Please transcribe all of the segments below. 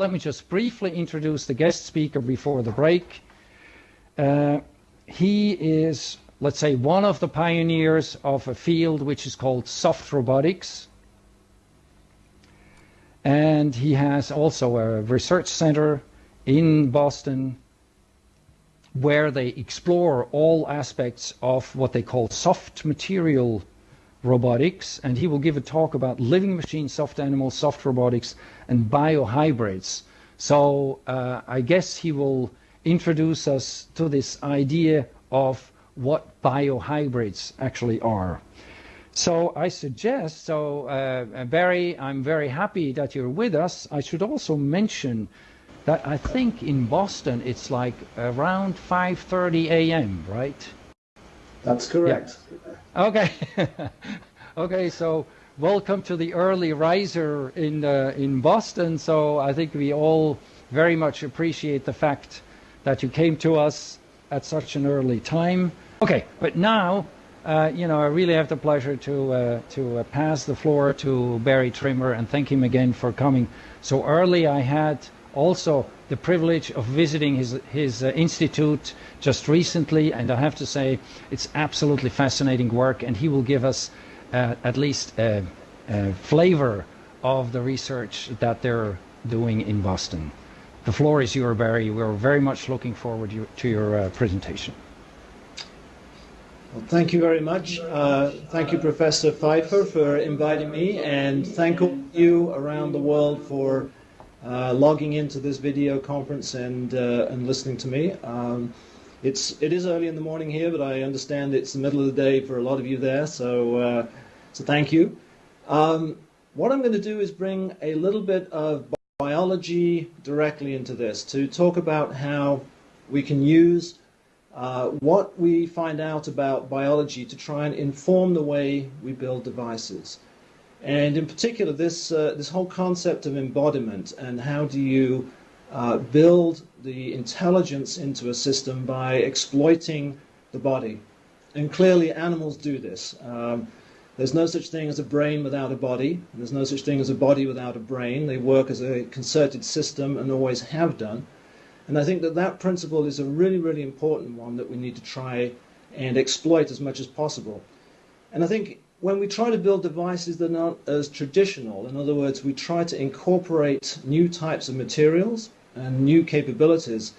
let me just briefly introduce the guest speaker before the break. Uh, he is, let's say, one of the pioneers of a field which is called soft robotics. And he has also a research center in Boston where they explore all aspects of what they call soft material robotics. And he will give a talk about living machines, soft animals, soft robotics, and biohybrids. So uh, I guess he will introduce us to this idea of what biohybrids actually are. So I suggest, so uh, Barry, I'm very happy that you're with us. I should also mention that I think in Boston it's like around 5:30 a.m. Right? That's correct. Yeah. Okay. okay. So welcome to the early riser in uh, in Boston. So I think we all very much appreciate the fact that you came to us at such an early time. Okay, but now, uh, you know, I really have the pleasure to uh, to uh, pass the floor to Barry Trimmer and thank him again for coming so early. I had also the privilege of visiting his, his uh, institute just recently, and I have to say it's absolutely fascinating work, and he will give us uh, at least a, a, flavor of the research that they're doing in Boston. The floor is yours, Barry. We're very much looking forward to your uh, presentation. Well, thank you very much. Uh, thank you, Professor Pfeifer, for inviting me, and thank all you around the world for uh, logging into this video conference and uh, and listening to me. Um, it's it is early in the morning here, but I understand it's the middle of the day for a lot of you there. So uh, so thank you. Um, what I'm going to do is bring a little bit of biology directly into this to talk about how we can use uh, what we find out about biology to try and inform the way we build devices. And in particular, this, uh, this whole concept of embodiment and how do you uh, build the intelligence into a system by exploiting the body. And clearly, animals do this. Um, there's no such thing as a brain without a body. There's no such thing as a body without a brain. They work as a concerted system and always have done. And I think that that principle is a really, really important one that we need to try and exploit as much as possible. And I think when we try to build devices that aren't as traditional, in other words, we try to incorporate new types of materials and new capabilities,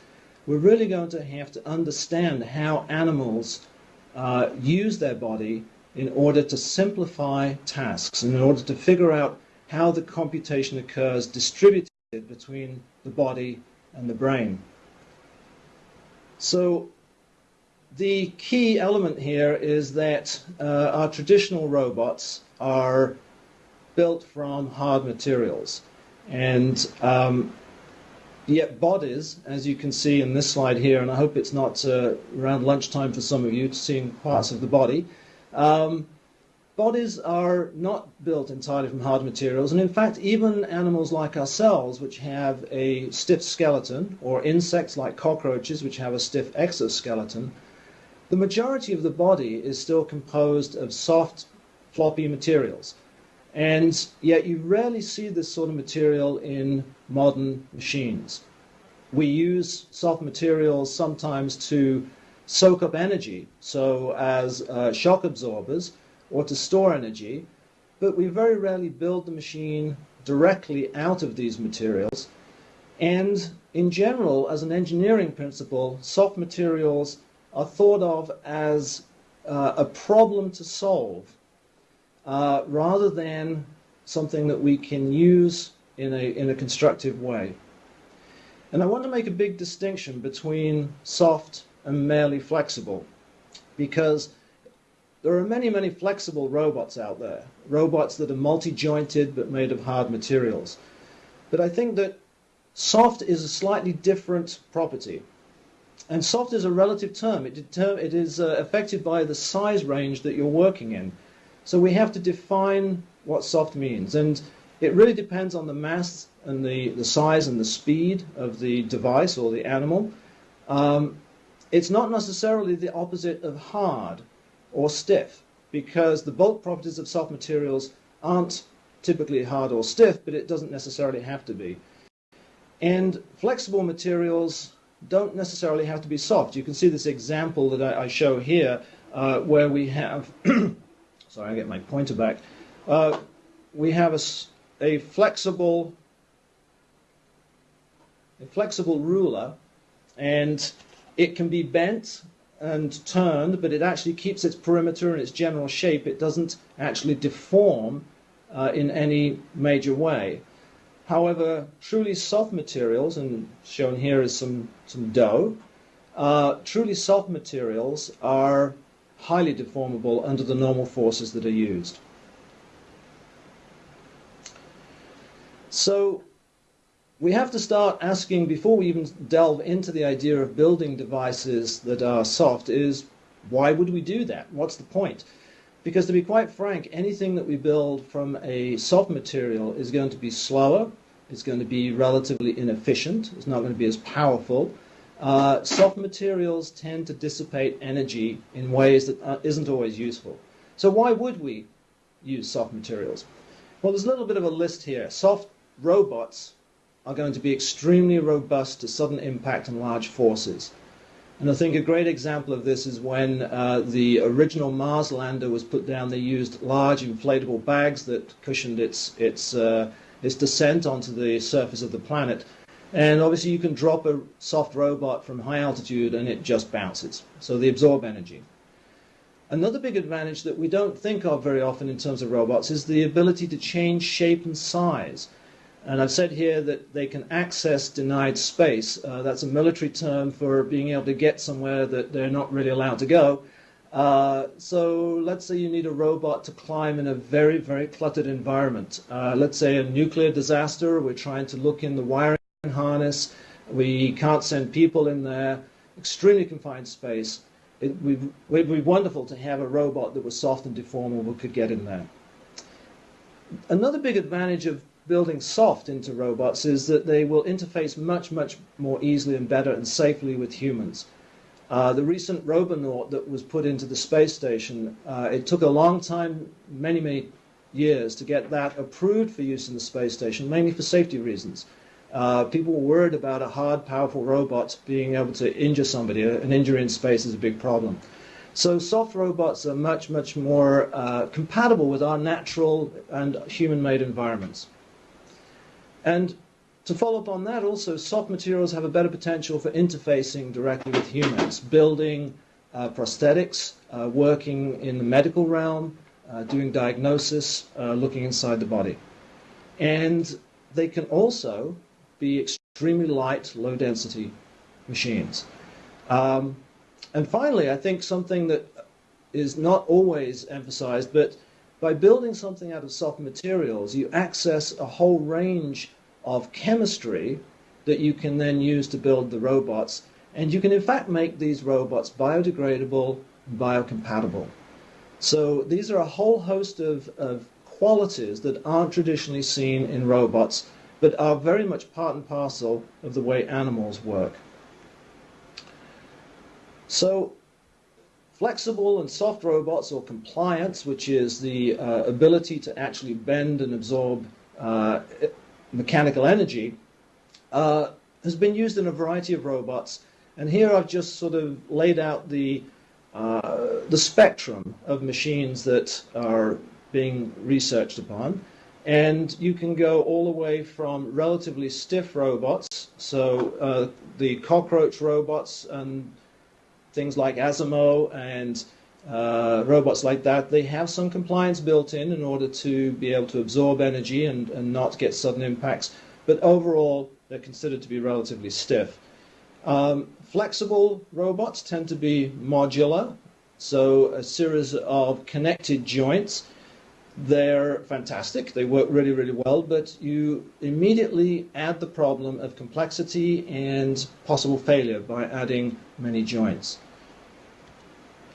we're really going to have to understand how animals uh, use their body in order to simplify tasks and in order to figure out how the computation occurs distributed between the body and the brain. So the key element here is that uh, our traditional robots are built from hard materials. And um, yet bodies, as you can see in this slide here, and I hope it's not uh, around lunchtime for some of you seeing parts of the body, um, bodies are not built entirely from hard materials. And in fact, even animals like ourselves, which have a stiff skeleton, or insects like cockroaches, which have a stiff exoskeleton, the majority of the body is still composed of soft, floppy materials. And yet you rarely see this sort of material in modern machines. We use soft materials sometimes to soak up energy, so as uh, shock absorbers, or to store energy, but we very rarely build the machine directly out of these materials. And in general, as an engineering principle, soft materials are thought of as uh, a problem to solve uh, rather than something that we can use in a, in a constructive way. And I want to make a big distinction between soft and merely flexible because there are many, many flexible robots out there, robots that are multi-jointed but made of hard materials. But I think that soft is a slightly different property. And soft is a relative term. It, it is uh, affected by the size range that you're working in. So we have to define what soft means. And it really depends on the mass and the, the size and the speed of the device or the animal. Um, it's not necessarily the opposite of hard or stiff because the bulk properties of soft materials aren't typically hard or stiff, but it doesn't necessarily have to be. And flexible materials don't necessarily have to be soft. You can see this example that I, I show here uh, where we have, sorry, I get my pointer back. Uh, we have a, a flexible a flexible ruler and it can be bent and turned, but it actually keeps its perimeter and its general shape. It doesn't actually deform uh, in any major way. However, truly soft materials, and shown here is some, some dough, uh, truly soft materials are highly deformable under the normal forces that are used. So we have to start asking, before we even delve into the idea of building devices that are soft, is why would we do that? What's the point? Because to be quite frank, anything that we build from a soft material is going to be slower, it's going to be relatively inefficient, it's not going to be as powerful. Uh, soft materials tend to dissipate energy in ways that uh, isn't always useful. So why would we use soft materials? Well, there's a little bit of a list here. Soft robots are going to be extremely robust to sudden impact and large forces. And I think a great example of this is when uh, the original Mars lander was put down, they used large inflatable bags that cushioned its, its, uh, its descent onto the surface of the planet. And obviously you can drop a soft robot from high altitude and it just bounces. So they absorb energy. Another big advantage that we don't think of very often in terms of robots is the ability to change shape and size. And I've said here that they can access denied space. Uh, that's a military term for being able to get somewhere that they're not really allowed to go. Uh, so let's say you need a robot to climb in a very, very cluttered environment. Uh, let's say a nuclear disaster, we're trying to look in the wiring harness, we can't send people in there, extremely confined space. It would be wonderful to have a robot that was soft and deformable could get in there. Another big advantage of building soft into robots is that they will interface much, much more easily and better and safely with humans. Uh, the recent Robonaut that was put into the space station, uh, it took a long time, many, many years, to get that approved for use in the space station, mainly for safety reasons. Uh, people were worried about a hard, powerful robot being able to injure somebody. An injury in space is a big problem. So soft robots are much, much more uh, compatible with our natural and human-made environments. And to follow up on that also, soft materials have a better potential for interfacing directly with humans, building uh, prosthetics, uh, working in the medical realm, uh, doing diagnosis, uh, looking inside the body. And they can also be extremely light, low density machines. Um, and finally, I think something that is not always emphasized, but by building something out of soft materials, you access a whole range of chemistry that you can then use to build the robots. And you can, in fact, make these robots biodegradable biocompatible. So these are a whole host of, of qualities that aren't traditionally seen in robots, but are very much part and parcel of the way animals work. So Flexible and soft robots, or compliance, which is the uh, ability to actually bend and absorb uh, mechanical energy, uh, has been used in a variety of robots. And here I've just sort of laid out the, uh, the spectrum of machines that are being researched upon. And you can go all the way from relatively stiff robots, so uh, the cockroach robots and things like Asimo and uh, robots like that, they have some compliance built in in order to be able to absorb energy and, and not get sudden impacts. But overall, they're considered to be relatively stiff. Um, flexible robots tend to be modular, so a series of connected joints. They're fantastic, they work really, really well, but you immediately add the problem of complexity and possible failure by adding many joints.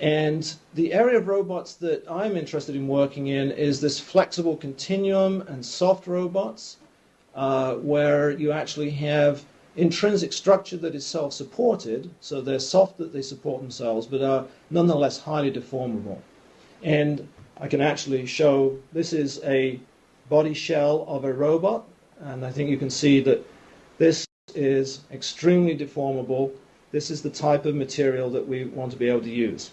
And the area of robots that I'm interested in working in is this flexible continuum and soft robots, uh, where you actually have intrinsic structure that is self-supported, so they're soft that they support themselves, but are nonetheless highly deformable. And I can actually show, this is a body shell of a robot, and I think you can see that this is extremely deformable. This is the type of material that we want to be able to use.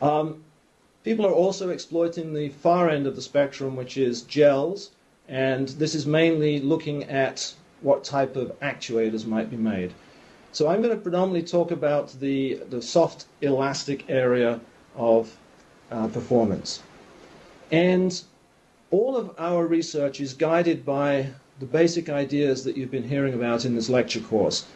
Um, people are also exploiting the far end of the spectrum, which is gels, and this is mainly looking at what type of actuators might be made. So I'm going to predominantly talk about the, the soft elastic area of uh, performance. And all of our research is guided by the basic ideas that you've been hearing about in this lecture course.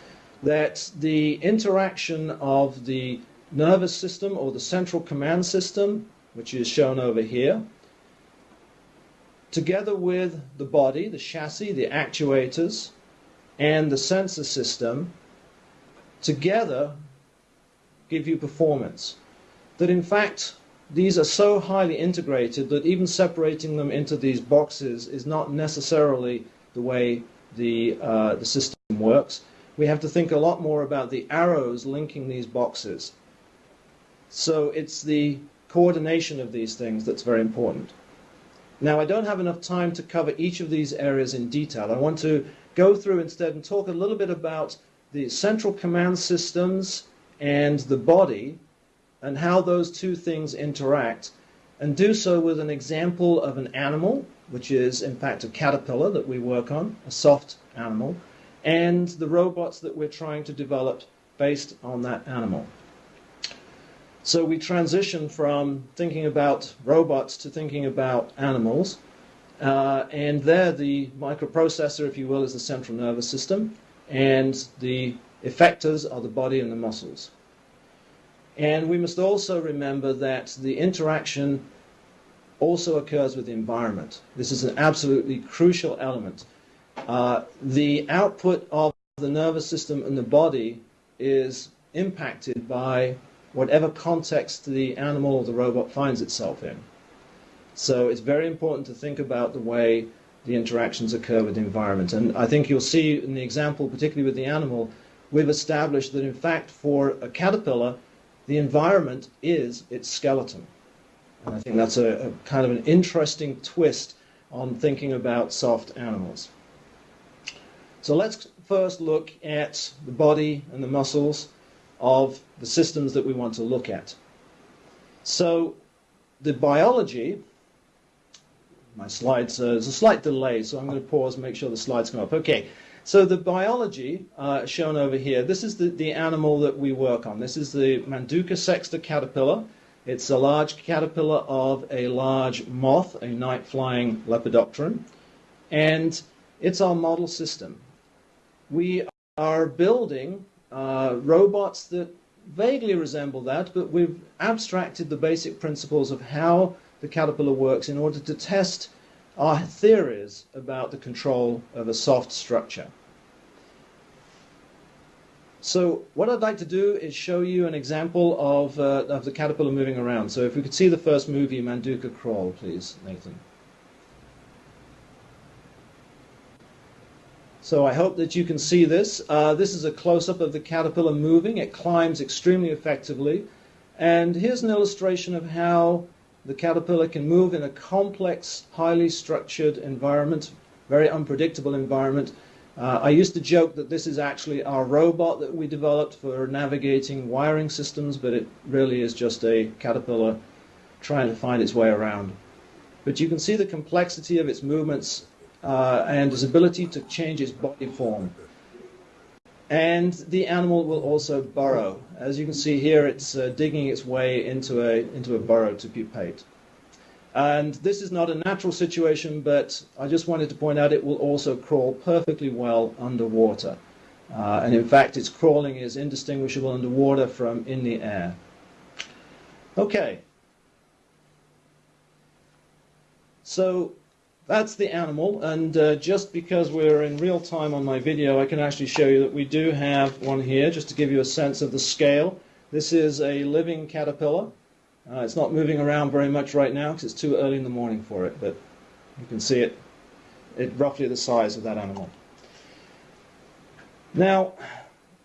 That the interaction of the nervous system or the central command system, which is shown over here, together with the body, the chassis, the actuators, and the sensor system, together give you performance. That in fact, these are so highly integrated that even separating them into these boxes is not necessarily the way the, uh, the system works. We have to think a lot more about the arrows linking these boxes. So it's the coordination of these things that's very important. Now, I don't have enough time to cover each of these areas in detail. I want to go through instead and talk a little bit about the central command systems and the body and how those two things interact and do so with an example of an animal, which is in fact a caterpillar that we work on, a soft animal, and the robots that we're trying to develop based on that animal. So we transition from thinking about robots to thinking about animals. Uh, and there, the microprocessor, if you will, is the central nervous system, and the effectors are the body and the muscles. And we must also remember that the interaction also occurs with the environment. This is an absolutely crucial element. Uh, the output of the nervous system and the body is impacted by whatever context the animal or the robot finds itself in. So it's very important to think about the way the interactions occur with the environment. And I think you'll see in the example, particularly with the animal, we've established that in fact for a caterpillar, the environment is its skeleton. And I think that's a, a kind of an interesting twist on thinking about soft animals. So let's first look at the body and the muscles of the systems that we want to look at. So the biology, my slides, uh, there's a slight delay, so I'm going to pause and make sure the slides come up. Okay, so the biology uh, shown over here, this is the, the animal that we work on. This is the Manduca sexta caterpillar. It's a large caterpillar of a large moth, a night-flying lepidopteran, and it's our model system. We are building uh, robots that vaguely resemble that, but we've abstracted the basic principles of how the caterpillar works in order to test our theories about the control of a soft structure. So what I'd like to do is show you an example of, uh, of the caterpillar moving around. So if we could see the first movie, Manduca Crawl, please, Nathan. So I hope that you can see this. Uh, this is a close-up of the caterpillar moving. It climbs extremely effectively. And here's an illustration of how the caterpillar can move in a complex, highly structured environment, very unpredictable environment. Uh, I used to joke that this is actually our robot that we developed for navigating wiring systems, but it really is just a caterpillar trying to find its way around. But you can see the complexity of its movements uh, and its ability to change its body form. And the animal will also burrow. As you can see here, it's uh, digging its way into a, into a burrow to pupate. And this is not a natural situation, but I just wanted to point out it will also crawl perfectly well underwater. Uh, and in fact, its crawling is indistinguishable underwater from in the air. Okay. So that's the animal, and uh, just because we're in real time on my video, I can actually show you that we do have one here, just to give you a sense of the scale. This is a living caterpillar. Uh, it's not moving around very much right now because it's too early in the morning for it, but you can see it, it roughly the size of that animal. Now,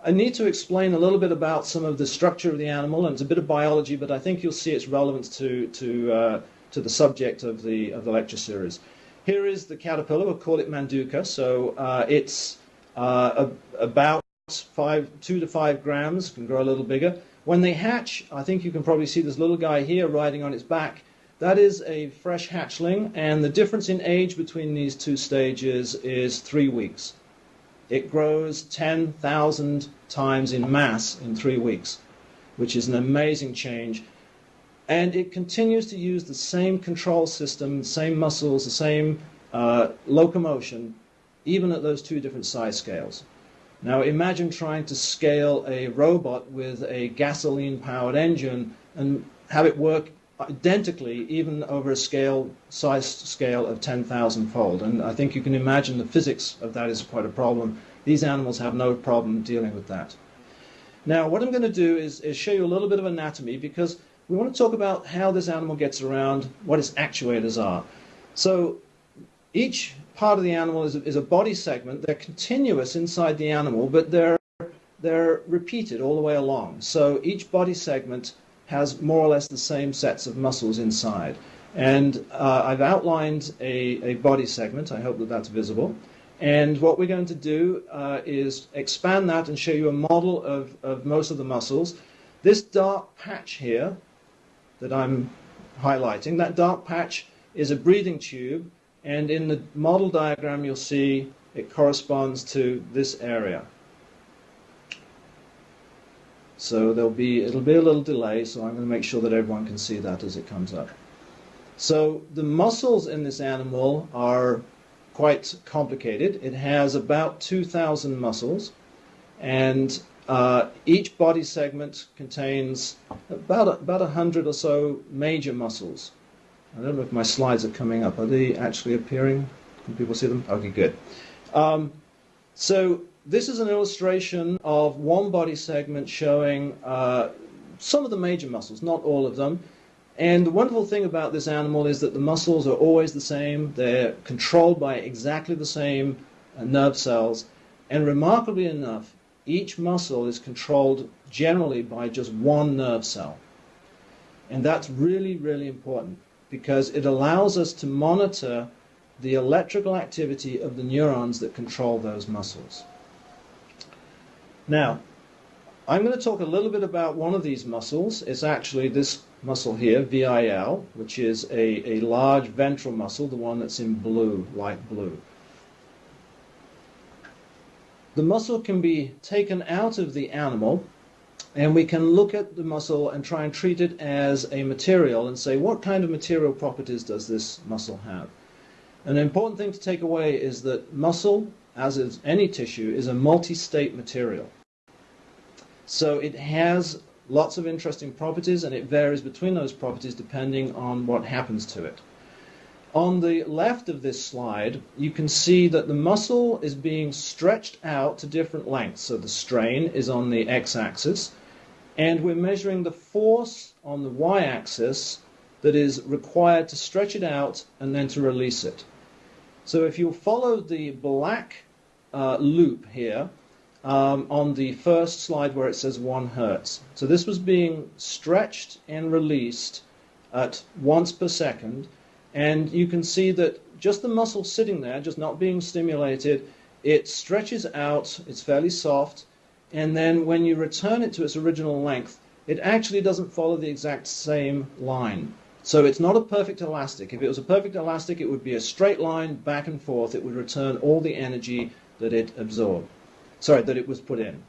I need to explain a little bit about some of the structure of the animal, and it's a bit of biology, but I think you'll see its relevance to, to, uh, to the subject of the, of the lecture series. Here is the caterpillar, we'll call it Manduca. So uh, it's uh, about five, two to five grams, can grow a little bigger. When they hatch, I think you can probably see this little guy here riding on its back. That is a fresh hatchling, and the difference in age between these two stages is three weeks. It grows 10,000 times in mass in three weeks, which is an amazing change. And it continues to use the same control system, the same muscles, the same uh, locomotion, even at those two different size scales. Now imagine trying to scale a robot with a gasoline-powered engine and have it work identically even over a scale size scale of 10,000 fold. And I think you can imagine the physics of that is quite a problem. These animals have no problem dealing with that. Now what I'm going to do is, is show you a little bit of anatomy because we want to talk about how this animal gets around what its actuators are so each part of the animal is a, is a body segment they're continuous inside the animal but they're they're repeated all the way along so each body segment has more or less the same sets of muscles inside. And uh, I've outlined a, a, body segment. I hope that that's visible. And what we're going to do uh, is expand that and show you a model of, of most of the muscles. This dark patch here that I'm highlighting, that dark patch is a breathing tube. And in the model diagram, you'll see it corresponds to this area. So there'll be, it'll be a little delay, so I'm going to make sure that everyone can see that as it comes up. So the muscles in this animal are quite complicated. It has about 2,000 muscles, and uh, each body segment contains about, about 100 or so major muscles. I don't know if my slides are coming up. Are they actually appearing? Can people see them? Okay, good. Um, so this is an illustration of one body segment showing uh, some of the major muscles, not all of them. And the wonderful thing about this animal is that the muscles are always the same. They're controlled by exactly the same uh, nerve cells. And remarkably enough, each muscle is controlled generally by just one nerve cell. And that's really, really important because it allows us to monitor the electrical activity of the neurons that control those muscles. Now, I'm going to talk a little bit about one of these muscles. It's actually this muscle here, VIL, which is a, a large ventral muscle, the one that's in blue, light blue. The muscle can be taken out of the animal and we can look at the muscle and try and treat it as a material and say what kind of material properties does this muscle have. An important thing to take away is that muscle, as is any tissue, is a multi-state material. So it has lots of interesting properties and it varies between those properties depending on what happens to it. On the left of this slide, you can see that the muscle is being stretched out to different lengths. So the strain is on the x-axis, and we're measuring the force on the y-axis that is required to stretch it out and then to release it. So if you follow the black uh, loop here, um, on the first slide where it says 1 hertz. So this was being stretched and released at once per second. And you can see that just the muscle sitting there, just not being stimulated, it stretches out, it's fairly soft, and then when you return it to its original length, it actually doesn't follow the exact same line. So it's not a perfect elastic. If it was a perfect elastic, it would be a straight line back and forth. It would return all the energy that it absorbed sorry, that it was put in.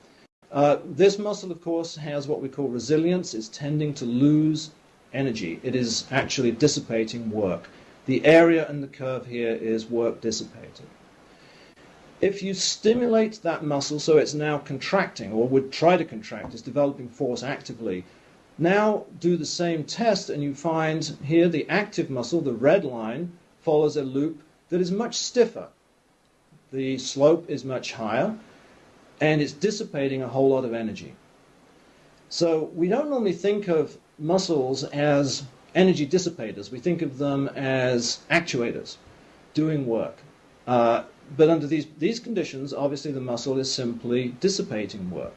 Uh, this muscle, of course, has what we call resilience. It's tending to lose energy. It is actually dissipating work. The area in the curve here is work dissipated. If you stimulate that muscle so it's now contracting, or would try to contract, it's developing force actively, now do the same test and you find here the active muscle, the red line, follows a loop that is much stiffer. The slope is much higher and it's dissipating a whole lot of energy. So we don't normally think of muscles as energy dissipators. We think of them as actuators doing work. Uh, but under these, these conditions, obviously the muscle is simply dissipating work.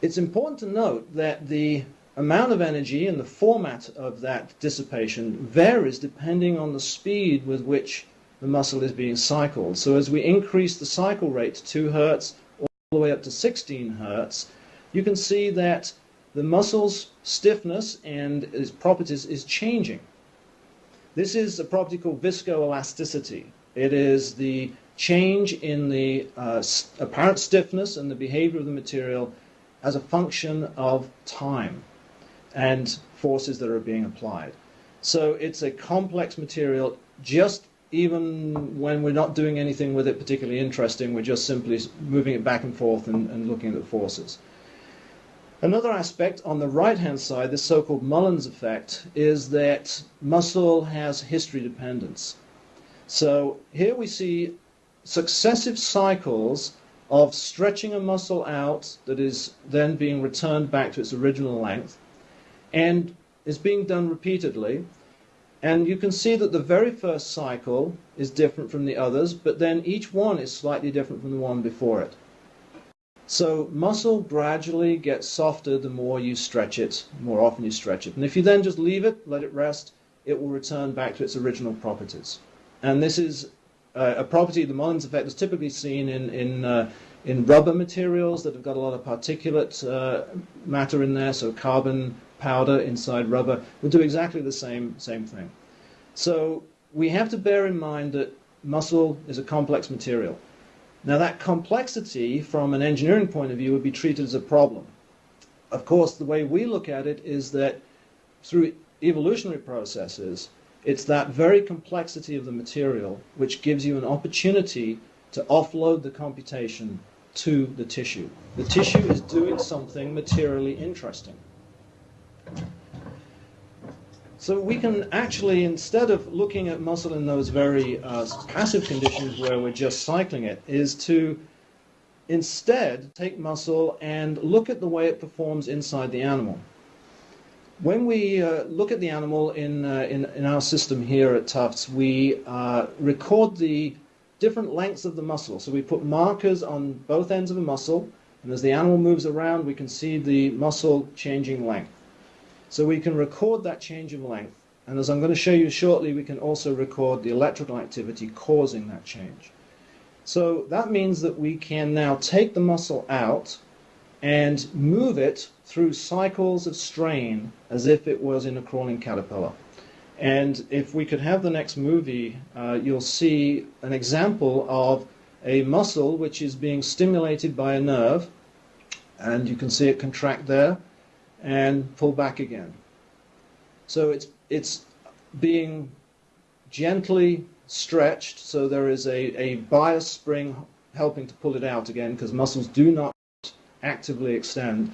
It's important to note that the amount of energy and the format of that dissipation varies depending on the speed with which the muscle is being cycled. So as we increase the cycle rate to 2 hertz all the way up to 16 hertz, you can see that the muscle's stiffness and its properties is changing. This is a property called viscoelasticity. It is the change in the uh, apparent stiffness and the behavior of the material as a function of time and forces that are being applied. So it's a complex material just even when we're not doing anything with it particularly interesting, we're just simply moving it back and forth and, and looking at the forces. Another aspect on the right-hand side, the so-called Mullins effect, is that muscle has history dependence. So here we see successive cycles of stretching a muscle out that is then being returned back to its original length and is being done repeatedly. And you can see that the very first cycle is different from the others, but then each one is slightly different from the one before it. So muscle gradually gets softer the more you stretch it, the more often you stretch it. And if you then just leave it, let it rest, it will return back to its original properties. And this is uh, a property, the Mullins effect, is typically seen in, in, uh, in rubber materials that have got a lot of particulate uh, matter in there, so carbon powder inside rubber will do exactly the same, same thing. So we have to bear in mind that muscle is a complex material. Now that complexity from an engineering point of view would be treated as a problem. Of course, the way we look at it is that through evolutionary processes, it's that very complexity of the material which gives you an opportunity to offload the computation to the tissue. The tissue is doing something materially interesting. So we can actually, instead of looking at muscle in those very uh, passive conditions where we're just cycling it, is to instead take muscle and look at the way it performs inside the animal. When we uh, look at the animal in, uh, in, in, our system here at Tufts, we uh, record the different lengths of the muscle. So we put markers on both ends of a muscle, and as the animal moves around, we can see the muscle changing length. So we can record that change of length. And as I'm going to show you shortly, we can also record the electrical activity causing that change. So that means that we can now take the muscle out and move it through cycles of strain as if it was in a crawling caterpillar. And if we could have the next movie, uh, you'll see an example of a muscle which is being stimulated by a nerve, and you can see it contract there and pull back again. So it's, it's being gently stretched, so there is a, a bias spring helping to pull it out again, because muscles do not actively extend.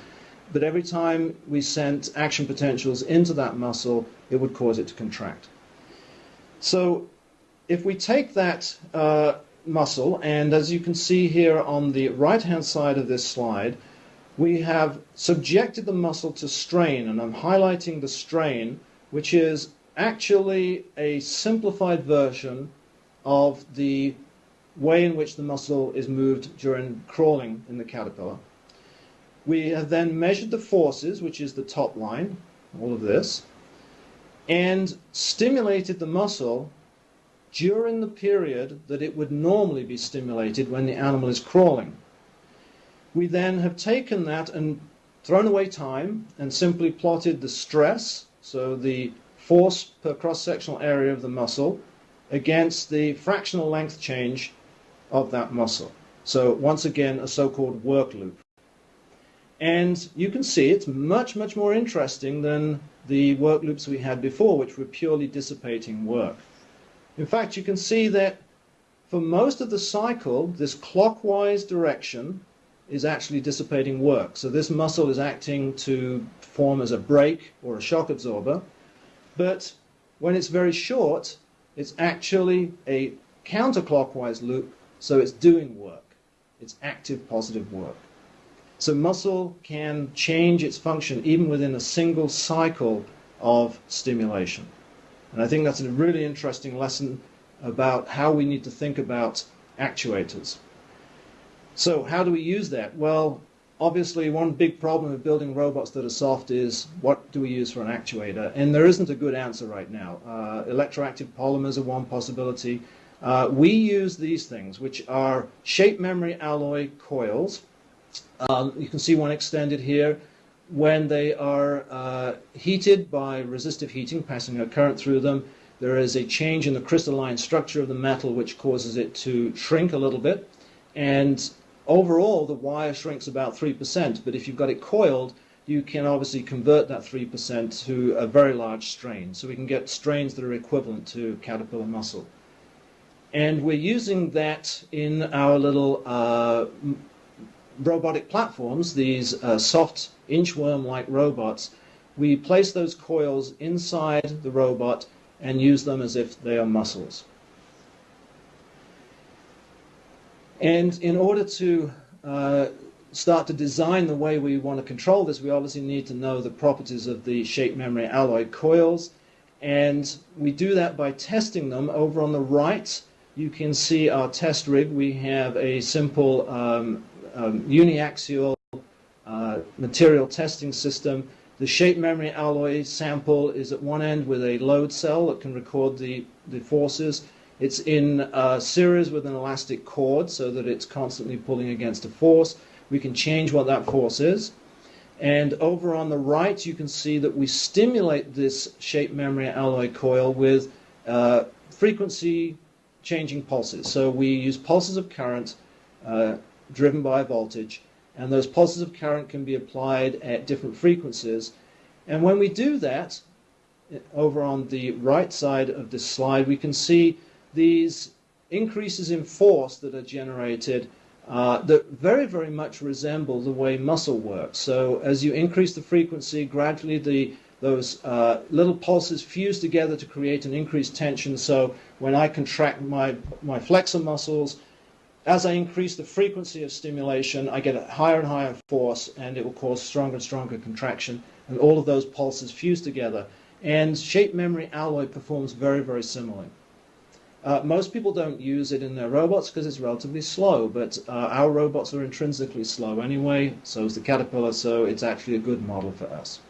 But every time we sent action potentials into that muscle, it would cause it to contract. So if we take that uh, muscle, and as you can see here on the right-hand side of this slide, we have subjected the muscle to strain, and I'm highlighting the strain, which is actually a simplified version of the way in which the muscle is moved during crawling in the caterpillar. We have then measured the forces, which is the top line, all of this, and stimulated the muscle during the period that it would normally be stimulated when the animal is crawling. We then have taken that and thrown away time and simply plotted the stress, so the force per cross-sectional area of the muscle, against the fractional length change of that muscle. So once again, a so-called work loop. And you can see it's much, much more interesting than the work loops we had before, which were purely dissipating work. In fact, you can see that for most of the cycle, this clockwise direction is actually dissipating work. So this muscle is acting to form as a brake or a shock absorber. But when it's very short, it's actually a counterclockwise loop, so it's doing work. It's active positive work. So muscle can change its function even within a single cycle of stimulation. And I think that's a really interesting lesson about how we need to think about actuators. So how do we use that? Well, obviously one big problem of building robots that are soft is what do we use for an actuator? And there isn't a good answer right now. Uh, electroactive polymers are one possibility. Uh, we use these things, which are shape memory alloy coils. Um, you can see one extended here. When they are uh, heated by resistive heating, passing a current through them, there is a change in the crystalline structure of the metal which causes it to shrink a little bit. And overall, the wire shrinks about 3%. But if you've got it coiled, you can obviously convert that 3% to a very large strain. So we can get strains that are equivalent to caterpillar muscle. And we're using that in our little uh, robotic platforms, these uh, soft inchworm-like robots, we place those coils inside the robot and use them as if they are muscles. And in order to uh, start to design the way we want to control this, we obviously need to know the properties of the shape memory alloy coils. And we do that by testing them. Over on the right, you can see our test rig. We have a simple um, um, uniaxial uh, material testing system. The shape memory alloy sample is at one end with a load cell that can record the, the forces. It's in a series with an elastic cord so that it's constantly pulling against a force. We can change what that force is. And over on the right, you can see that we stimulate this shape memory alloy coil with uh, frequency changing pulses. So we use pulses of current uh, driven by voltage, and those pulses of current can be applied at different frequencies. And when we do that, over on the right side of this slide, we can see these increases in force that are generated uh, that very, very much resemble the way muscle works. So as you increase the frequency, gradually the those uh, little pulses fuse together to create an increased tension. So when I contract my, my flexor muscles, as I increase the frequency of stimulation, I get a higher and higher force, and it will cause stronger and stronger contraction. And all of those pulses fuse together. And shape memory alloy performs very, very similarly. Uh, most people don't use it in their robots because it's relatively slow, but uh, our robots are intrinsically slow anyway, so is the Caterpillar, so it's actually a good model for us.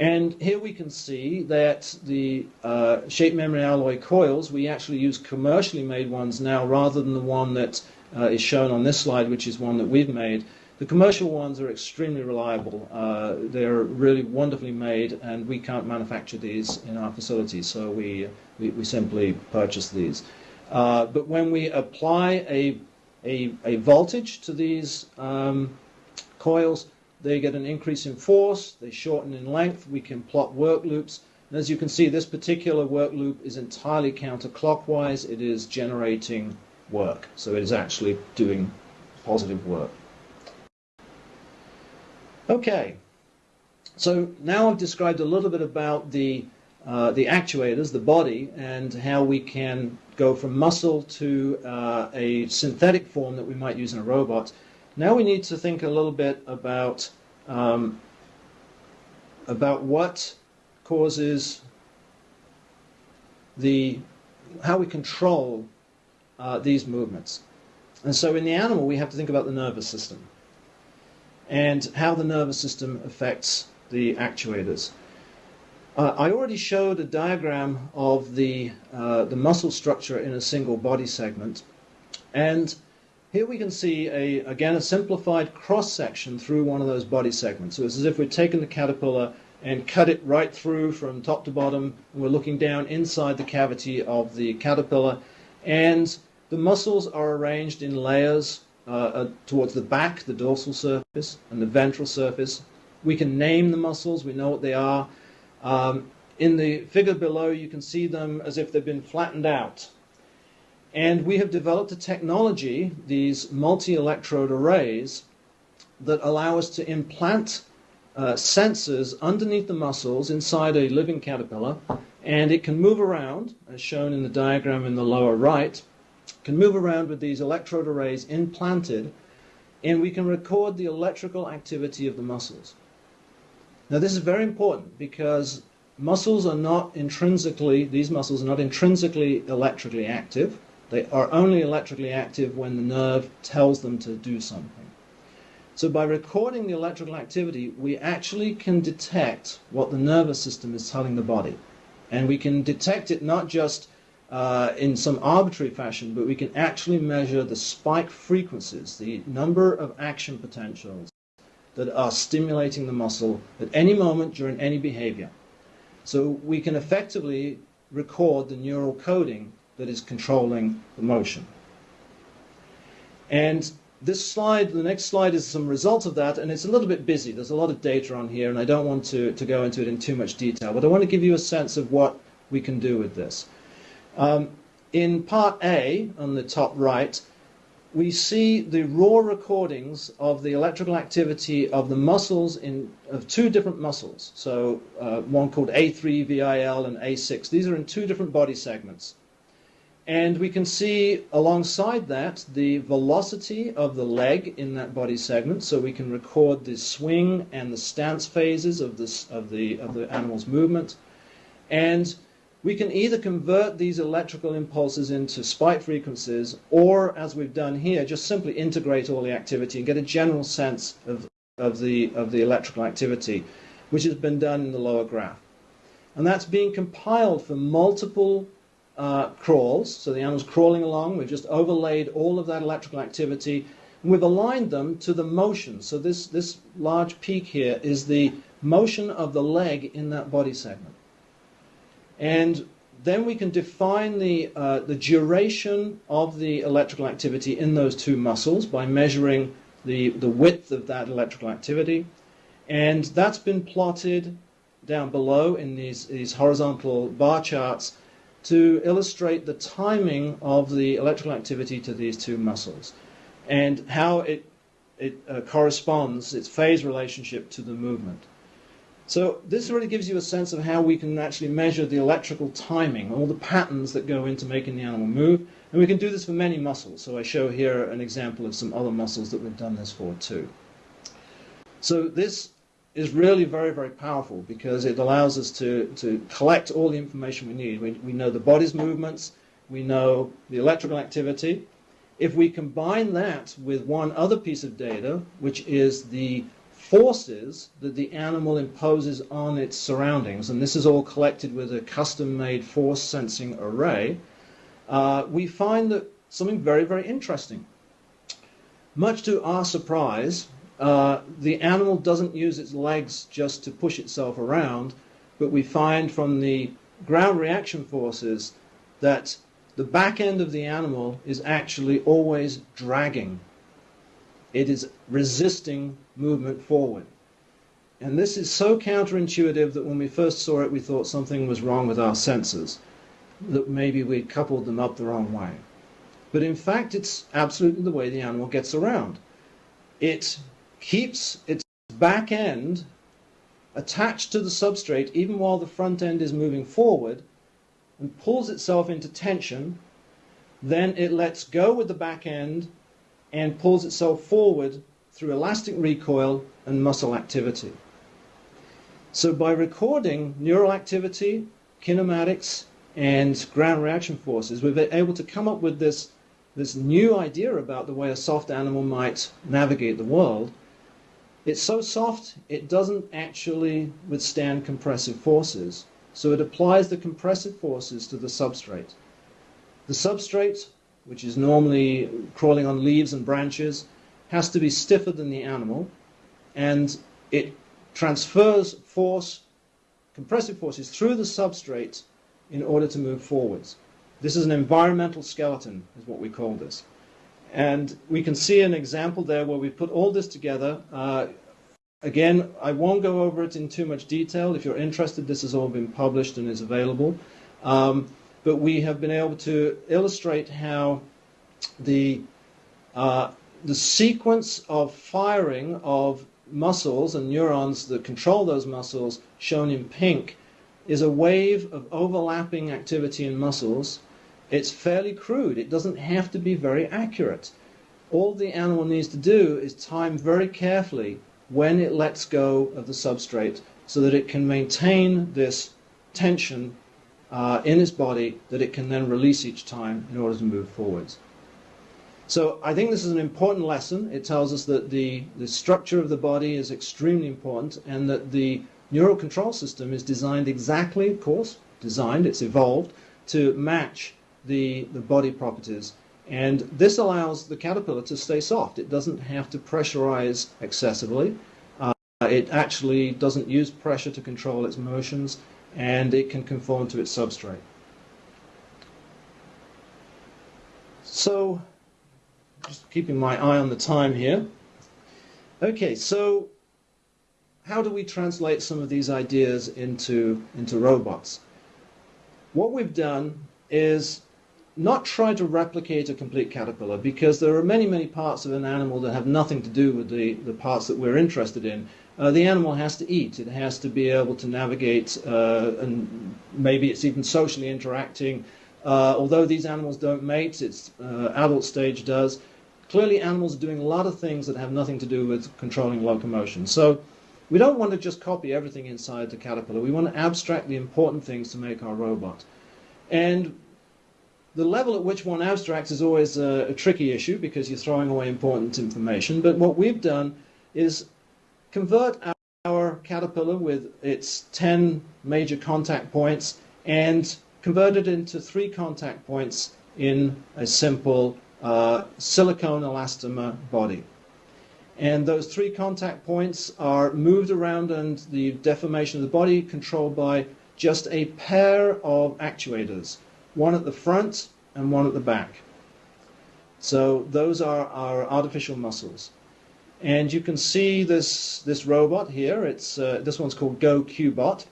And here we can see that the uh, shape memory alloy coils, we actually use commercially made ones now rather than the one that uh, is shown on this slide, which is one that we've made. The commercial ones are extremely reliable. Uh, they're really wonderfully made, and we can't manufacture these in our facilities, so we, we, we simply purchase these. Uh, but when we apply a, a, a voltage to these um, coils, they get an increase in force, they shorten in length, we can plot work loops. And as you can see, this particular work loop is entirely counterclockwise. It is generating work, so it is actually doing positive work. Okay, so now I've described a little bit about the, uh, the actuators, the body, and how we can go from muscle to uh, a synthetic form that we might use in a robot. Now we need to think a little bit about um, about what causes the how we control uh, these movements. And so in the animal, we have to think about the nervous system and how the nervous system affects the actuators. Uh, I already showed a diagram of the, uh, the muscle structure in a single body segment. And here we can see, a, again, a simplified cross-section through one of those body segments. So it's as if we've taken the caterpillar and cut it right through from top to bottom, and we're looking down inside the cavity of the caterpillar. And the muscles are arranged in layers uh, uh, towards the back, the dorsal surface, and the ventral surface. We can name the muscles, we know what they are. Um, in the figure below, you can see them as if they've been flattened out. And we have developed a technology, these multi-electrode arrays, that allow us to implant uh, sensors underneath the muscles inside a living caterpillar, and it can move around, as shown in the diagram in the lower right, can move around with these electrode arrays implanted, and we can record the electrical activity of the muscles. Now this is very important because muscles are not intrinsically, these muscles are not intrinsically electrically active. They are only electrically active when the nerve tells them to do something. So by recording the electrical activity, we actually can detect what the nervous system is telling the body. And we can detect it not just uh, in some arbitrary fashion, but we can actually measure the spike frequencies, the number of action potentials that are stimulating the muscle at any moment during any behavior. So we can effectively record the neural coding that is controlling the motion. And this slide, the next slide is some results of that, and it's a little bit busy. There's a lot of data on here, and I don't want to, to go into it in too much detail, but I want to give you a sense of what we can do with this. Um, in part A, on the top right, we see the raw recordings of the electrical activity of the muscles in of two different muscles. So uh, one called A3VIL and A6. These are in two different body segments. And we can see alongside that the velocity of the leg in that body segment, so we can record the swing and the stance phases of, this, of, the, of the animal's movement. And we can either convert these electrical impulses into spike frequencies, or, as we've done here, just simply integrate all the activity and get a general sense of, of, the, of the electrical activity, which has been done in the lower graph. And that's being compiled for multiple uh, crawls. So the animal's crawling along. We've just overlaid all of that electrical activity. And we've aligned them to the motion. So this, this large peak here is the motion of the leg in that body segment. And then we can define the, uh, the duration of the electrical activity in those two muscles by measuring the, the width of that electrical activity. And that's been plotted down below in these, these horizontal bar charts to illustrate the timing of the electrical activity to these two muscles and how it, it uh, corresponds, its phase relationship to the movement. So this really gives you a sense of how we can actually measure the electrical timing, all the patterns that go into making the animal move. And we can do this for many muscles. So I show here an example of some other muscles that we've done this for too. So this is really very, very powerful because it allows us to, to collect all the information we need. We, we know the body's movements, we know the electrical activity. If we combine that with one other piece of data, which is the forces that the animal imposes on its surroundings, and this is all collected with a custom-made force sensing array, uh, we find that something very, very interesting. Much to our surprise, uh, the animal doesn't use its legs just to push itself around, but we find from the ground reaction forces that the back end of the animal is actually always dragging. It is resisting movement forward. And this is so counterintuitive that when we first saw it, we thought something was wrong with our senses, that maybe we'd coupled them up the wrong way. But in fact, it's absolutely the way the animal gets around. It keeps its back end attached to the substrate even while the front end is moving forward and pulls itself into tension, then it lets go with the back end and pulls itself forward through elastic recoil and muscle activity. So by recording neural activity, kinematics, and ground reaction forces, we've been able to come up with this, this new idea about the way a soft animal might navigate the world it's so soft, it doesn't actually withstand compressive forces. So it applies the compressive forces to the substrate. The substrate, which is normally crawling on leaves and branches, has to be stiffer than the animal, and it transfers force, compressive forces, through the substrate in order to move forwards. This is an environmental skeleton, is what we call this. And we can see an example there where we put all this together. Uh, again, I won't go over it in too much detail. If you're interested, this has all been published and is available. Um, but we have been able to illustrate how the, uh, the sequence of firing of muscles and neurons that control those muscles, shown in pink, is a wave of overlapping activity in muscles it's fairly crude. It doesn't have to be very accurate. All the animal needs to do is time very carefully when it lets go of the substrate so that it can maintain this tension uh, in its body that it can then release each time in order to move forwards. So I think this is an important lesson. It tells us that the, the structure of the body is extremely important and that the neural control system is designed exactly, of course, designed, it's evolved, to match the, the body properties. And this allows the caterpillar to stay soft. It doesn't have to pressurize excessively. Uh, it actually doesn't use pressure to control its motions, and it can conform to its substrate. So, just keeping my eye on the time here. Okay, so how do we translate some of these ideas into, into robots? What we've done is not try to replicate a complete caterpillar because there are many, many parts of an animal that have nothing to do with the, the parts that we're interested in. Uh, the animal has to eat, it has to be able to navigate, uh, and maybe it's even socially interacting. Uh, although these animals don't mate, its uh, adult stage does. Clearly, animals are doing a lot of things that have nothing to do with controlling locomotion. So, we don't want to just copy everything inside the caterpillar. We want to abstract the important things to make our robot. And the level at which one abstracts is always a, a, tricky issue because you're throwing away important information. But what we've done is convert our, our caterpillar with its 10 major contact points and convert it into three contact points in a simple uh, silicone elastomer body. And those three contact points are moved around and the deformation of the body controlled by just a pair of actuators, one at the front and one at the back. So those are our artificial muscles. And you can see this, this robot here. It's, uh, this one's called Go Qbot.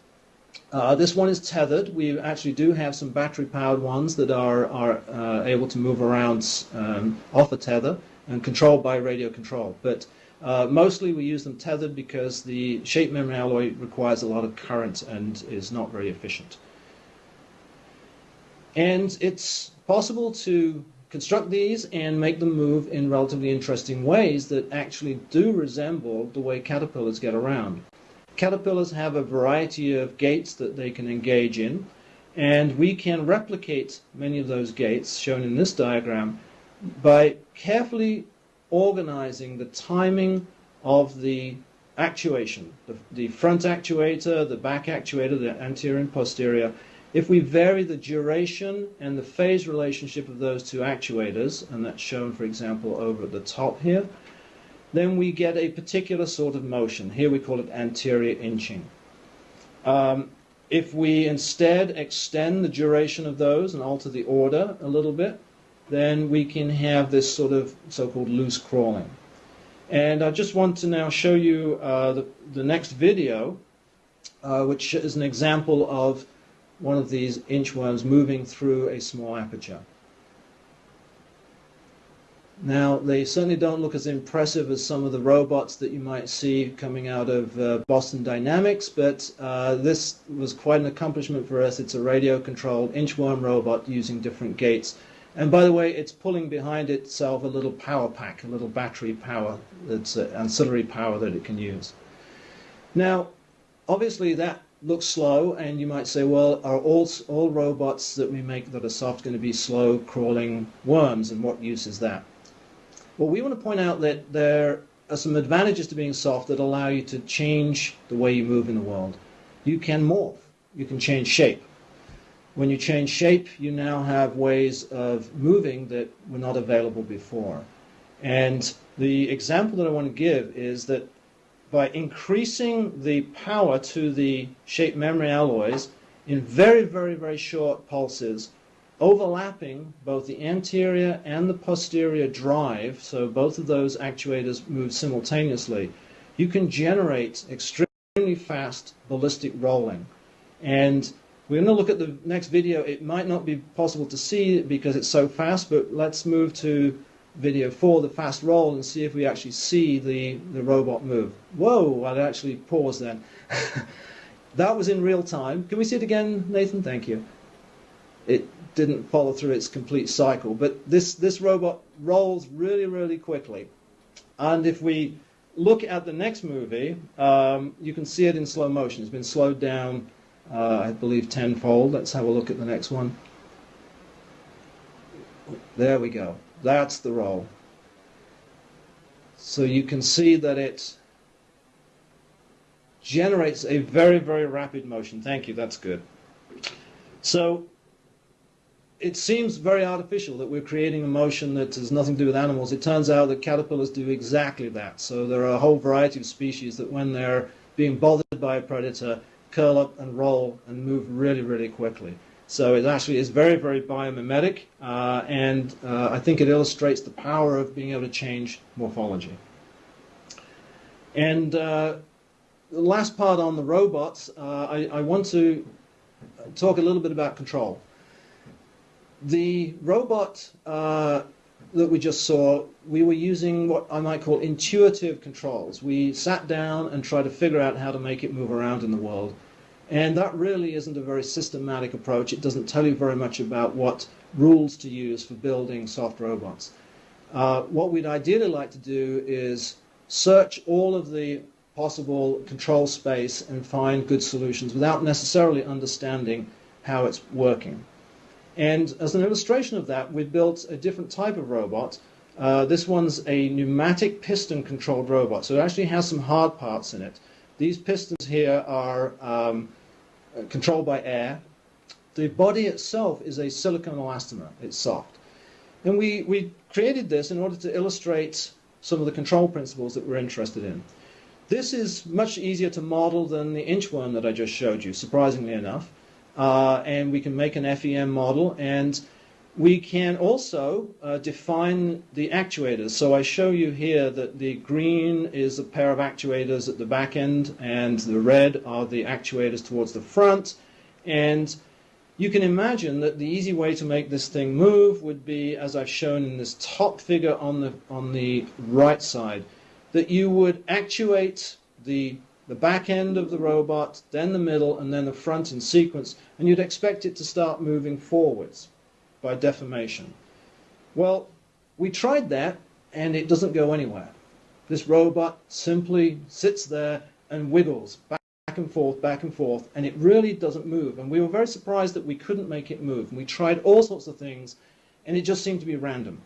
Uh, this one is tethered. We actually do have some battery-powered ones that are, are uh, able to move around um, off a tether and controlled by radio control. But uh, mostly we use them tethered because the shape memory alloy requires a lot of current and is not very efficient. And it's possible to construct these and make them move in relatively interesting ways that actually do resemble the way caterpillars get around. Caterpillars have a variety of gaits that they can engage in, and we can replicate many of those gaits shown in this diagram by carefully organizing the timing of the actuation, the, the, front actuator, the back actuator, the anterior and posterior. If we vary the duration and the phase relationship of those two actuators, and that's shown, for example, over at the top here, then we get a particular sort of motion. Here we call it anterior inching. Um, if we instead extend the duration of those and alter the order a little bit, then we can have this sort of so-called loose crawling. And I just want to now show you uh, the, the next video, uh, which is an example of one of these inchworms moving through a small aperture. Now, they certainly don't look as impressive as some of the robots that you might see coming out of uh, Boston Dynamics, but uh, this was quite an accomplishment for us. It's a radio-controlled inchworm robot using different gaits. and by the way, it's pulling behind itself a little power pack, a little battery power, that's uh, ancillary power that it can use. Now, obviously that looks slow, and you might say, well, are all, all robots that we make that are soft going to be slow crawling worms, and what use is that? Well, we want to point out that there are some advantages to being soft that allow you to change the way you move in the world. You can morph. You can change shape. When you change shape, you now have ways of moving that were not available before. And the example that I want to give is that by increasing the power to the shape memory alloys in very, very, very short pulses, overlapping both the anterior and the posterior drive, so both of those actuators move simultaneously, you can generate extremely fast ballistic rolling. And we're going to look at the next video. It might not be possible to see because it's so fast, but let's move to video for the fast roll, and see if we actually see the, the robot move. Whoa, I'd actually pause then. that was in real time. Can we see it again, Nathan? Thank you. It didn't follow through its complete cycle, but this, this robot rolls really, really quickly. And if we look at the next movie, um, you can see it in slow motion. It's been slowed down uh, I believe tenfold. Let's have a look at the next one. There we go. That's the roll. So you can see that it generates a very, very rapid motion. Thank you, that's good. So it seems very artificial that we're creating a motion that has nothing to do with animals. It turns out that caterpillars do exactly that. So there are a whole variety of species that when they're being bothered by a predator, curl up and roll and move really, really quickly. So it actually is very, very biomimetic, uh, and uh, I think it illustrates the power of being able to change morphology. And uh, the last part on the robots, uh, I, I, want to talk a little bit about control. The robot uh, that we just saw, we were using what I might call intuitive controls. We sat down and tried to figure out how to make it move around in the world. And that really isn't a very systematic approach. It doesn't tell you very much about what rules to use for building soft robots. Uh, what we'd ideally like to do is search all of the possible control space and find good solutions without necessarily understanding how it's working. And as an illustration of that, we built a different type of robot. Uh, this one's a pneumatic piston controlled robot, so it actually has some hard parts in it. These pistons here are um, controlled by air. The body itself is a silicone elastomer. It's soft. And we, we created this in order to illustrate some of the control principles that we're interested in. This is much easier to model than the inchworm that I just showed you, surprisingly enough. Uh, and we can make an FEM model. And we can also uh, define the actuators. So I show you here that the green is a pair of actuators at the back end, and the red are the actuators towards the front. And you can imagine that the easy way to make this thing move would be, as I've shown in this top figure on the, on the right side, that you would actuate the, the back end of the robot, then the middle, and then the front in sequence, and you'd expect it to start moving forwards by deformation. Well, we tried that and it doesn't go anywhere. This robot simply sits there and wiggles back and forth, back and forth, and it really doesn't move. And we were very surprised that we couldn't make it move. And we tried all sorts of things, and it just seemed to be random.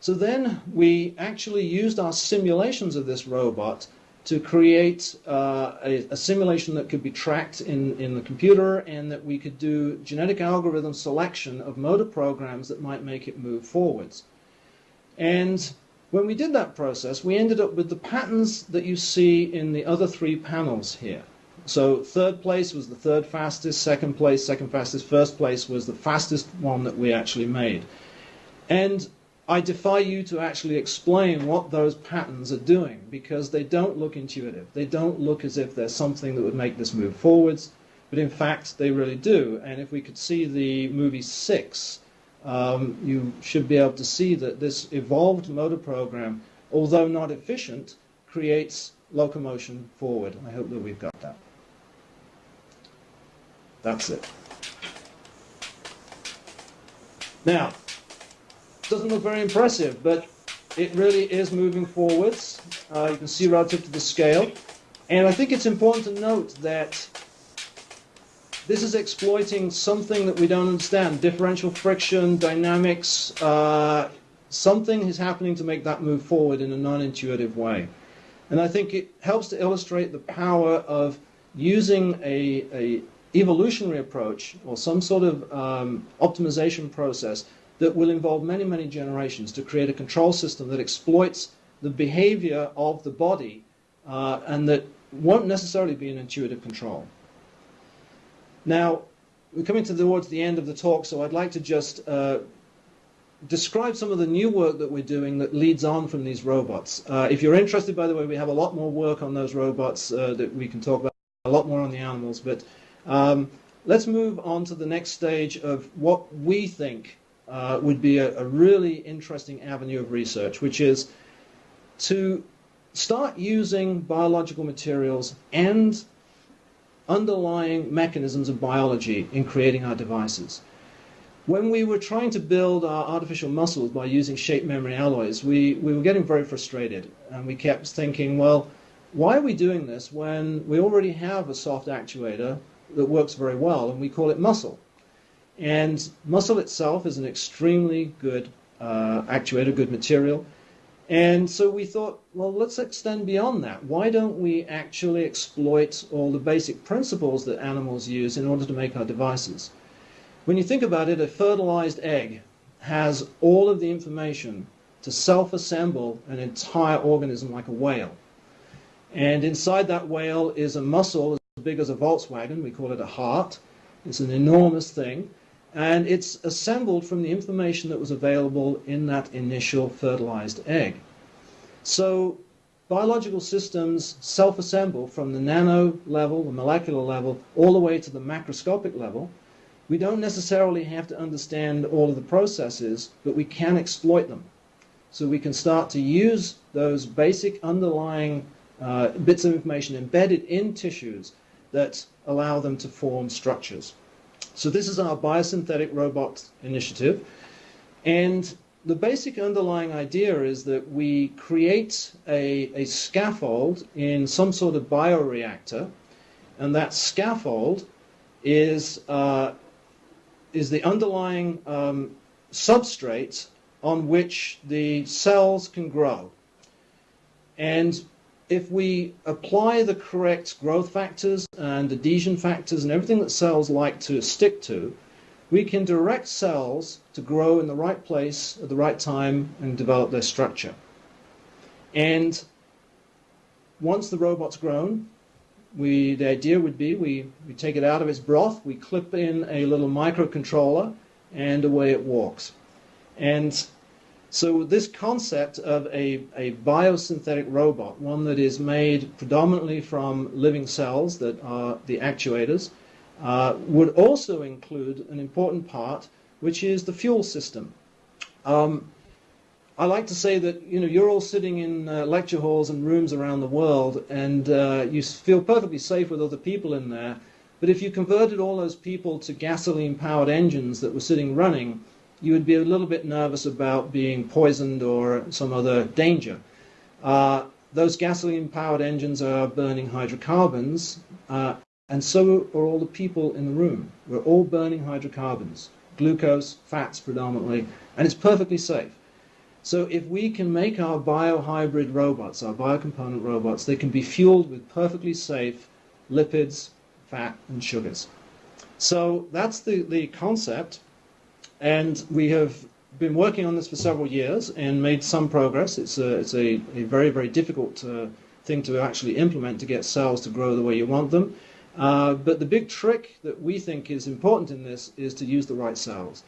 So then we actually used our simulations of this robot to create uh, a, a, simulation that could be tracked in, in the computer and that we could do genetic algorithm selection of motor programs that might make it move forwards. And when we did that process, we ended up with the patterns that you see in the other three panels here. So third place was the third fastest, second place, second fastest, first place was the fastest one that we actually made. And I defy you to actually explain what those patterns are doing because they don't look intuitive. They don't look as if there's something that would make this move forwards, but in fact they really do. And if we could see the movie Six, um, you should be able to see that this evolved motor program, although not efficient, creates locomotion forward. I hope that we've got that. That's it. Now, doesn't look very impressive, but it really is moving forwards. Uh, you can see relative to the scale. And I think it's important to note that this is exploiting something that we don't understand, differential friction, dynamics, uh, something is happening to make that move forward in a non-intuitive way. And I think it helps to illustrate the power of using a, a evolutionary approach or some sort of um, optimization process that will involve many, many generations to create a control system that exploits the behavior of the body uh, and that won't necessarily be an intuitive control. Now, we're coming towards the end of the talk, so I'd like to just uh, describe some of the new work that we're doing that leads on from these robots. Uh, if you're interested, by the way, we have a lot more work on those robots uh, that we can talk about, a lot more on the animals, but um, let's move on to the next stage of what we think uh, would be a, a really interesting avenue of research, which is to start using biological materials and underlying mechanisms of biology in creating our devices. When we were trying to build our artificial muscles by using shape memory alloys, we, we were getting very frustrated. And we kept thinking, well, why are we doing this when we already have a soft actuator that works very well and we call it muscle? And muscle itself is an extremely good uh, actuator, good material. And so we thought, well, let's extend beyond that. Why don't we actually exploit all the basic principles that animals use in order to make our devices? When you think about it, a fertilized egg has all of the information to self-assemble an entire organism like a whale. And inside that whale is a muscle as big as a Volkswagen. We call it a heart. It's an enormous thing. And it's assembled from the information that was available in that initial fertilized egg. So biological systems self-assemble from the nano level, the molecular level, all the way to the macroscopic level. We don't necessarily have to understand all of the processes, but we can exploit them. So we can start to use those basic underlying uh, bits of information embedded in tissues that allow them to form structures. So this is our biosynthetic robot initiative. And the basic underlying idea is that we create a, a scaffold in some sort of bioreactor, and that scaffold is, uh, is the underlying um, substrate on which the cells can grow. And if we apply the correct growth factors and adhesion factors and everything that cells like to stick to, we can direct cells to grow in the right place at the right time and develop their structure. And once the robot's grown, we, the idea would be we, we take it out of its broth, we clip in a little microcontroller, and away it walks. And so this concept of a, a biosynthetic robot, one that is made predominantly from living cells that are the actuators, uh, would also include an important part, which is the fuel system. Um, I like to say that you know you're all sitting in uh, lecture halls and rooms around the world, and uh, you feel perfectly safe with other people in there. But if you converted all those people to gasoline-powered engines that were sitting running, you would be a little bit nervous about being poisoned or some other danger. Uh, those gasoline-powered engines are burning hydrocarbons, uh, and so are all the people in the room. We're all burning hydrocarbons, glucose, fats predominantly, and it's perfectly safe. So if we can make our biohybrid robots, our biocomponent robots, they can be fueled with perfectly safe lipids, fat, and sugars. So that's the, the concept. And we have been working on this for several years and made some progress. It's a, it's a, a very, very difficult uh, thing to actually implement to get cells to grow the way you want them. Uh, but the big trick that we think is important in this is to use the right cells.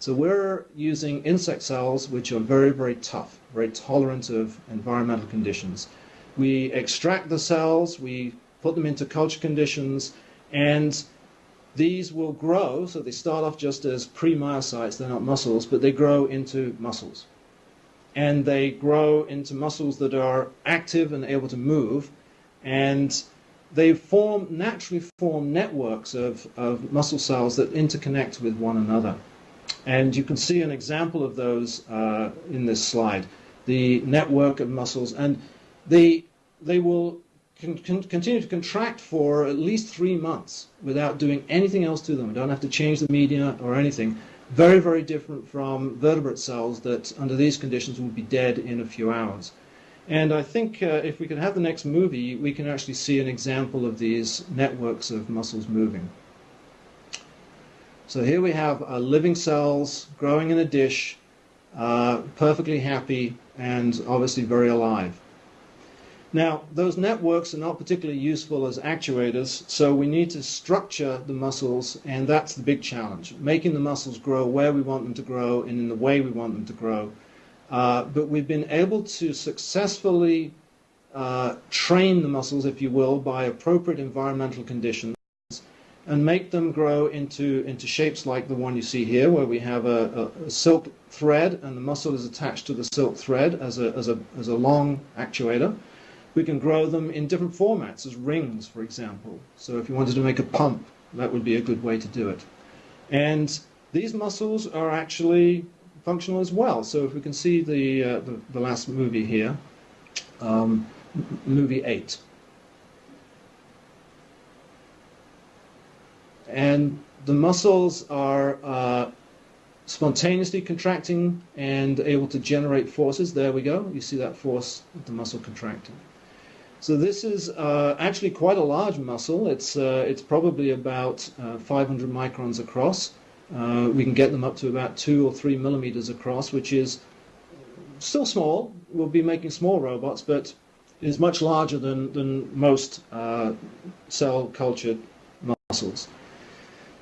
So we're using insect cells which are very, very tough, very tolerant of environmental conditions. We extract the cells, we put them into culture conditions, and these will grow. So they start off just as pre-myocytes, they're not muscles, but they grow into muscles. And they grow into muscles that are active and able to move. And they form naturally form networks of, of muscle cells that interconnect with one another. And you can see an example of those uh, in this slide, the network of muscles. And they, they will con con continue to contract for at least three months without doing anything else to them. Don't have to change the media or anything. Very, very different from vertebrate cells that under these conditions will be dead in a few hours. And I think uh, if we can have the next movie, we can actually see an example of these networks of muscles moving. So here we have uh, living cells growing in a dish, uh, perfectly happy and obviously very alive. Now, those networks are not particularly useful as actuators, so we need to structure the muscles, and that's the big challenge, making the muscles grow where we want them to grow and in the way we want them to grow. Uh, but we've been able to successfully uh, train the muscles, if you will, by appropriate environmental conditions and make them grow into, into shapes like the one you see here, where we have a, a, a silk thread and the muscle is attached to the silk thread as a, as, a, as a long actuator. We can grow them in different formats, as rings, for example. So if you wanted to make a pump, that would be a good way to do it. And these muscles are actually functional as well. So if we can see the, uh, the, the, last movie here, um, movie 8. And the muscles are uh, spontaneously contracting and able to generate forces. There we go. You see that force the muscle contracting. So this is uh, actually quite a large muscle. It's, uh, it's probably about uh, 500 microns across Uh, we can get them up to about two or three millimeters across, which is still small. We'll be making small robots, but is much larger than, than most uh, cell cultured muscles.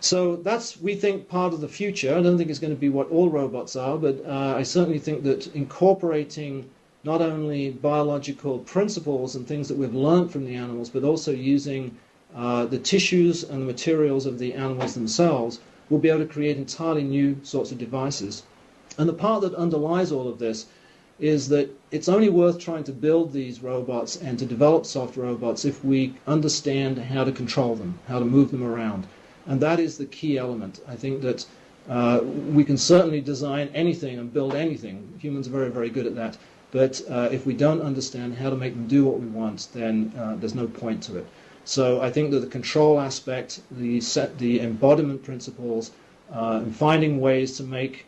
So that's, we think, part of the future. I don't think it's going to be what all robots are, but uh, I certainly think that incorporating not only biological principles and things that we've learned from the animals, but also using uh, the tissues and the materials of the animals themselves, we'll be able to create entirely new sorts of devices. And the part that underlies all of this is that it's only worth trying to build these robots and to develop soft robots if we understand how to control them, how to move them around. And that is the key element. I think that uh, we can certainly design anything and build anything. Humans are very, very good at that. But uh, if we don't understand how to make them do what we want, then uh, there's no point to it. So I think that the control aspect, the set, the embodiment principles, uh, and finding ways to make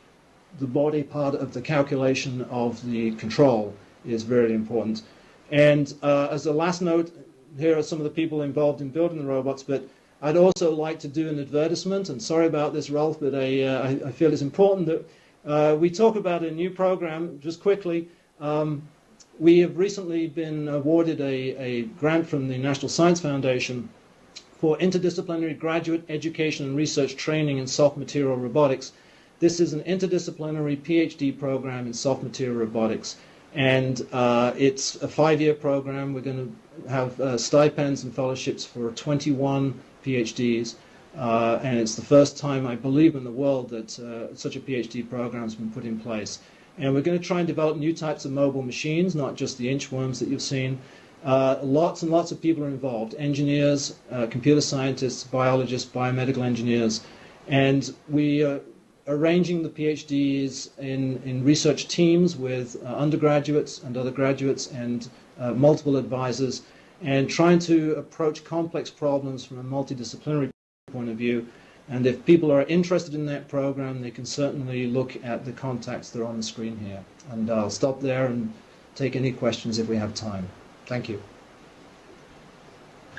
the body part of the calculation of the control is very important. And uh, as a last note, here are some of the people involved in building the robots, but I'd also like to do an advertisement, and sorry about this, Ralph, but I, uh, I, feel it's important that uh, we talk about a new program just quickly. Um, we have recently been awarded a, a grant from the National Science Foundation for interdisciplinary graduate education and research training in soft material robotics. This is an interdisciplinary PhD program in soft material robotics. And uh, it's a five-year program. We're going to have uh, stipends and fellowships for 21 PhDs. Uh, and it's the first time, I believe, in the world that uh, such a PhD program has been put in place. And we're going to try and develop new types of mobile machines, not just the inchworms that you've seen. Uh, lots and lots of people are involved engineers, uh, computer scientists, biologists, biomedical engineers. And we are arranging the PhDs in, in research teams with uh, undergraduates and other graduates and uh, multiple advisors, and trying to approach complex problems from a multidisciplinary point of view and if people are interested in that program, they can certainly look at the contacts that are on the screen here. And I'll stop there and take any questions if we have time. Thank you.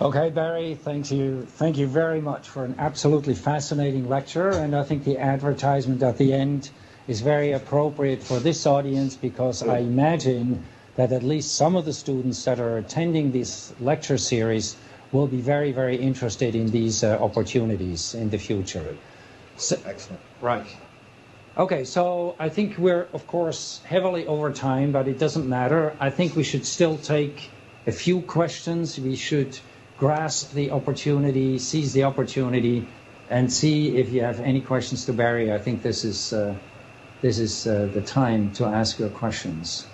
Okay, Barry, thank you. Thank you very much for an absolutely fascinating lecture. And I think the advertisement at the end is very appropriate for this audience because I imagine that at least some of the students that are attending this lecture series will be very, very interested in these uh, opportunities in the future. So, Excellent. Right. Okay, so I think we're, of course, heavily over time, but it doesn't matter. I think we should still take a few questions. We should grasp the opportunity, seize the opportunity, and see if you have any questions to Barry. I think this is, uh, this is uh, the time to ask your questions.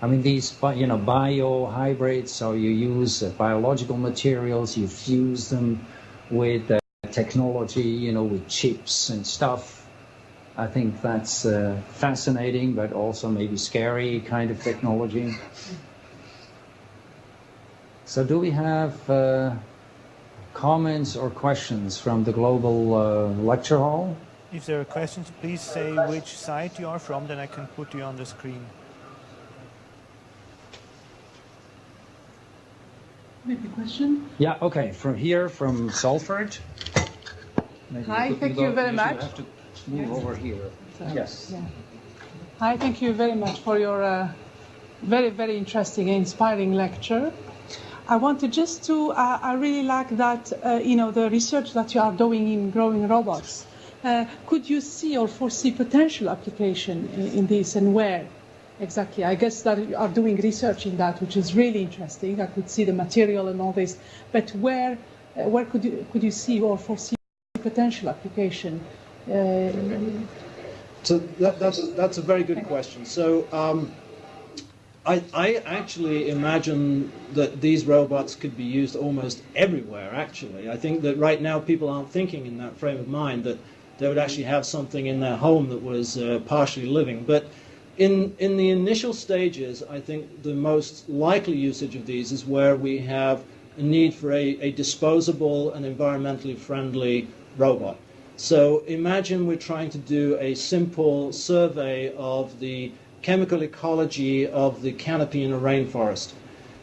I mean, these, you know, bio hybrids, so you use biological materials, you fuse them with uh, technology, you know, with chips and stuff. I think that's uh, fascinating, but also maybe scary kind of technology. So do we have uh, comments or questions from the global uh, lecture hall? If there are questions, please say which site you are from, then I can put you on the screen. Maybe question? Yeah, okay. From here, from Salford. Maybe Hi, thank you, very much. Have to move over here. So, yes. Yeah. Hi, thank you very much for your uh, very, very interesting and inspiring lecture. I wanted just to, uh, I really like that, uh, you know, the research that you are doing in growing robots. Uh, could you see or foresee potential application in, in this and where? Exactly. I guess that you are doing research in that, which is really interesting. I could see the material and all this, but where uh, where could you could you see or foresee potential application? Uh, so that, that's a, that's a very good question. So. Um, I, I, actually imagine that these robots could be used almost everywhere, actually. I think that right now people aren't thinking in that frame of mind that they would actually have something in their home that was uh, partially living. But in, in the initial stages, I think the most likely usage of these is where we have a need for a, a disposable and environmentally friendly robot. So imagine we're trying to do a simple survey of the chemical ecology of the canopy in a rainforest.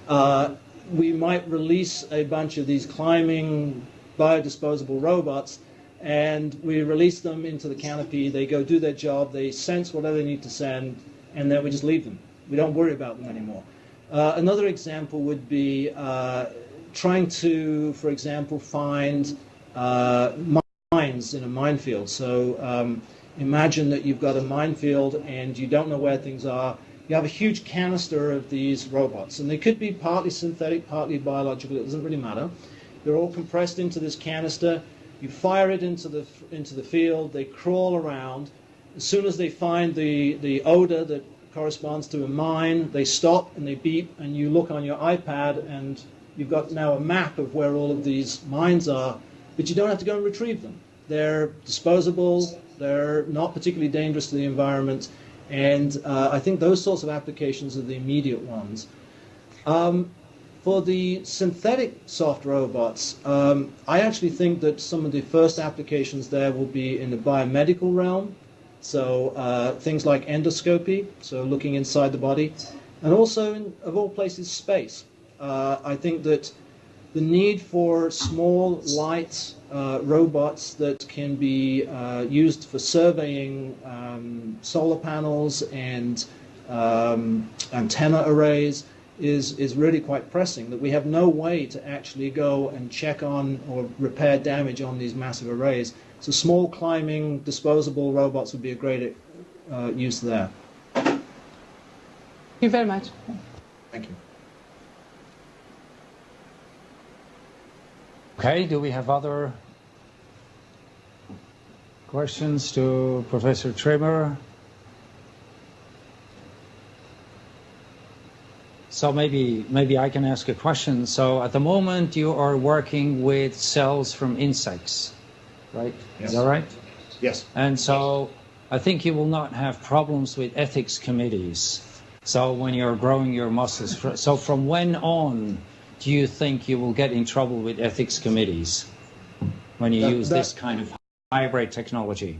Uh, we might release a bunch of these climbing biodisposable robots and we release them into the canopy. They go do their job. They sense whatever they need to send, and then we just leave them. We don't worry about them anymore. Uh, another example would be uh, trying to, for example, find uh, mines in a minefield. So um, imagine that you've got a minefield and you don't know where things are. You have a huge canister of these robots, and they could be partly synthetic, partly biological. It doesn't really matter. They're all compressed into this canister. You fire it into the into the field. They crawl around. As soon as they find the the odor that corresponds to a mine, they stop and they beep, and you look on your iPad, and you've got now a map of where all of these mines are, but you don't have to go and retrieve them. They're disposable. They're not particularly dangerous to the environment, and uh, I think those sorts of applications are the immediate ones. Um, for the synthetic soft robots, um, I actually think that some of the first applications there will be in the biomedical realm. So uh, things like endoscopy, so looking inside the body, and also, in, of all places, space. Uh, I think that the need for small, light uh, robots that can be uh, used for surveying um, solar panels and um, antenna arrays is, is really quite pressing, that we have no way to actually go and check on or repair damage on these massive arrays. So small climbing, disposable robots would be a great uh, use there. Thank you very much. Thank you. Okay, do we have other questions to Professor Trimmer? So maybe maybe I can ask a question. So at the moment you are working with cells from insects, right? Yes. Is that right? Yes. And so I think you will not have problems with ethics committees. So when you're growing your muscles, so from when on do you think you will get in trouble with ethics committees when you That- use that- this kind of hybrid technology?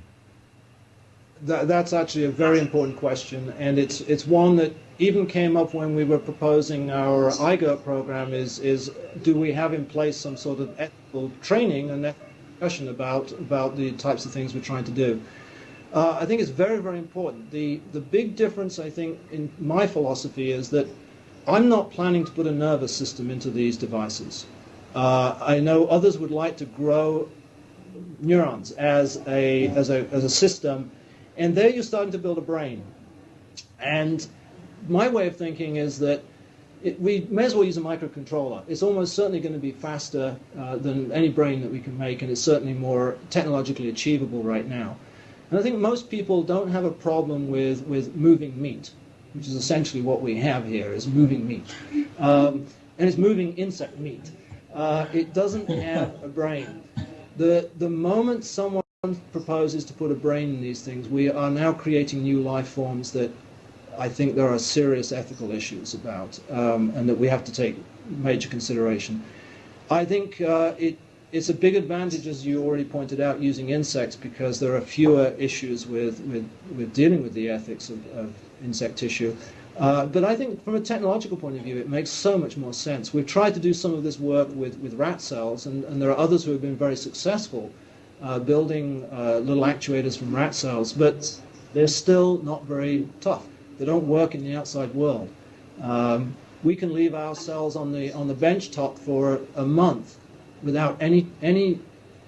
That, that's actually a very important question, and it's it's one that even came up when we were proposing our IGERT program. Is is do we have in place some sort of ethical training and discussion about about the types of things we're trying to do? Uh, I think it's very very important. The the big difference I think in my philosophy is that I'm not planning to put a nervous system into these devices. Uh, I know others would like to grow neurons as a as a as a system and there you're starting to build a brain. And my way of thinking is that it, we may as well use a microcontroller. It's almost certainly going to be faster uh, than any brain that we can make, and it's certainly more technologically achievable right now. And I think most people don't have a problem with, with moving meat, which is essentially what we have here, is moving meat. Um, and it's moving insect meat. Uh, it doesn't have a brain. The, the moment someone proposes to put a brain in these things, we are now creating new life forms that I think there are serious ethical issues about, um, and that we have to take major consideration. I think uh, it, it's a big advantage, as you already pointed out, using insects because there are fewer issues with, with, with dealing with the ethics of, of insect tissue. Uh, but I think from a technological point of view, it makes so much more sense. We've tried to do some of this work with, with rat cells, and, and there are others who have been very successful uh, building uh, little actuators from rat cells, but they're still not very tough. They don't work in the outside world. Um, we can leave our cells on the on the bench top for a month without any any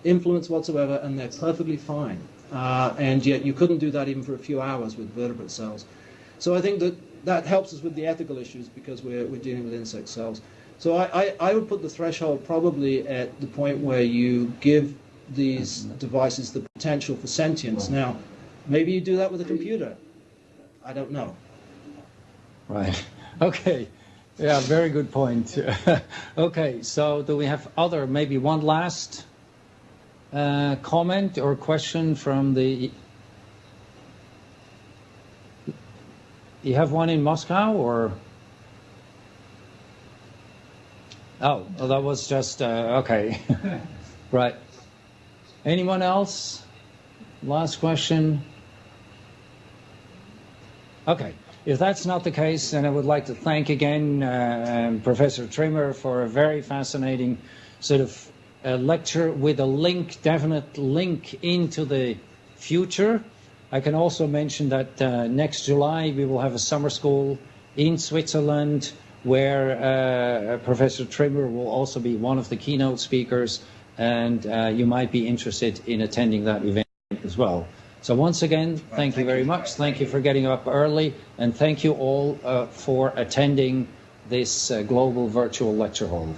influence whatsoever, and they're perfectly fine. Uh, and yet you couldn't do that even for a few hours with vertebrate cells. So I think that that helps us with the ethical issues because we're, we're dealing with insect cells. So I, I, I would put the threshold probably at the point where you give these devices the potential for sentience. Now, maybe you do that with a computer. I don't know. Right. Okay. Yeah, very good point. okay, so do we have other, maybe one last uh, comment or question from the. You have one in Moscow or? Oh, well, that was just, uh, okay. right. Anyone else? Last question. Okay. If that's not the case, then I would like to thank again uh, um, Professor Trimmer for a very fascinating sort of a lecture with a link, definite link into the future. I can also mention that uh, next July we will have a summer school in Switzerland where uh, Professor Trimmer will also be one of the keynote speakers, and uh, you might be interested in attending that event as well. So once again, thank you very much. Thank you for getting up early, and thank you all uh, for attending this uh, global virtual lecture hall.